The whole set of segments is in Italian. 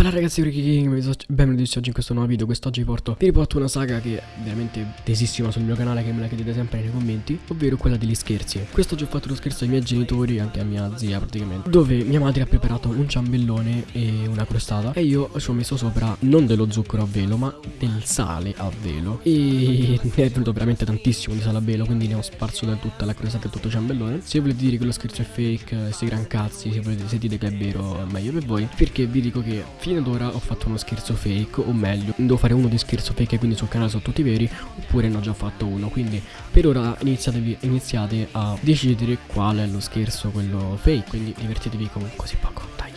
Bella ragazzi, Ricky King, benvenuti oggi in questo nuovo video. Quest'oggi vi porto, vi riporto una saga che è veramente tesissima sul mio canale Che me la chiedete sempre nei commenti Ovvero quella degli scherzi. Quest'oggi ho fatto lo scherzo ai miei genitori anche a mia zia praticamente Dove mia madre ha preparato un ciambellone e una crostata. E io ci ho messo sopra non dello zucchero a velo ma del sale a velo. E ne è venuto veramente tantissimo di sale a velo Quindi ne ho sparso da tutta la crostata e tutto il ciambellone. Se volete dire che lo scherzo è fake, se gran cazzi Se volete sentite che è vero è meglio per voi. Perché vi dico che fino ad ora ho fatto uno scherzo fake o meglio devo fare uno di scherzo fake quindi sul canale sono tutti veri oppure ne ho già fatto uno. Quindi per ora iniziate a decidere qual è lo scherzo quello fake. Quindi divertitevi con così poco. Dai.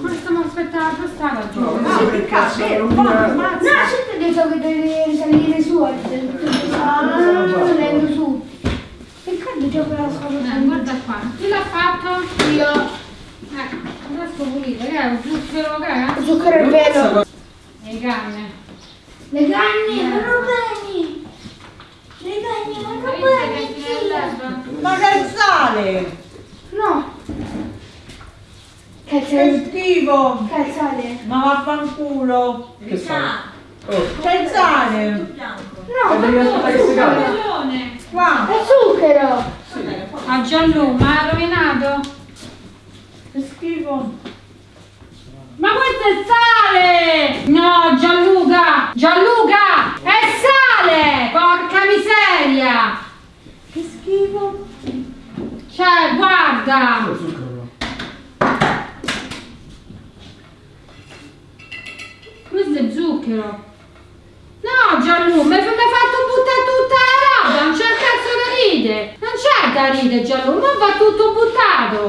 Come stiamo aspettando la strada no, no, perché cazzo, un po' no, sempre detto che devi salire su ah, salendo su perché gioco la sua guarda qua. Chi l'ha fatto? io ecco Adesso pulito, che è? Un zucchero che è? Zucchero e velo. Le canne. Le canne, vanno bene. Le canne vanno bene. Ma che sale? No. Che schifo. Che sale? Ma vaffanculo. Che sale? Oh. Che sale? No, ma si cade. Qua. È zucchero. A Gianlu, ma ha rovinato? Che schifo. Ma questo è sale! No, Gianluca! Gianluca! È sale! Porca miseria! Che schifo. Cioè, guarda! Questo è zucchero. No, Gianluca, mi hai fatto buttare tutta la roba, non c'è cazzo da ride. Non c'è da ride, Gianluca, ma va tutto buttato.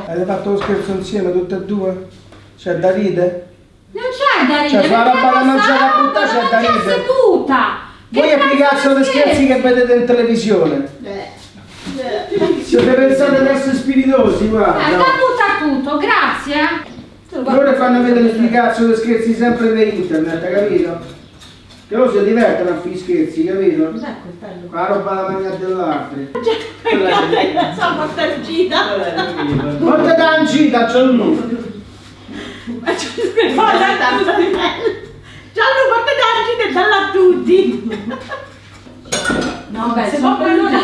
Avete fatto lo scherzo insieme tutte e due? C'è da ride? Non c'è da ridere. Cioè, fa la roba da mangiare a buttare, c'è da ridere. seduta. Voi a che cazzo di scherzi che vedete in televisione? Siete pensate di essere spiritosi, guarda. Eh, da butta tutto, grazie. Loro fanno vedere di scherzi sempre per internet, capito? Che loro si divertono a fare scherzi, capito? Cos'è quel bello? La roba da mangiare dell'altro. La sua portancita. Porta da ancita, c'è un numero. Ma c'è Gianlu porta d'angite e dalla a tutti. No, beh, se no poi non da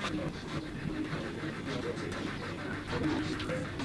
Thank you.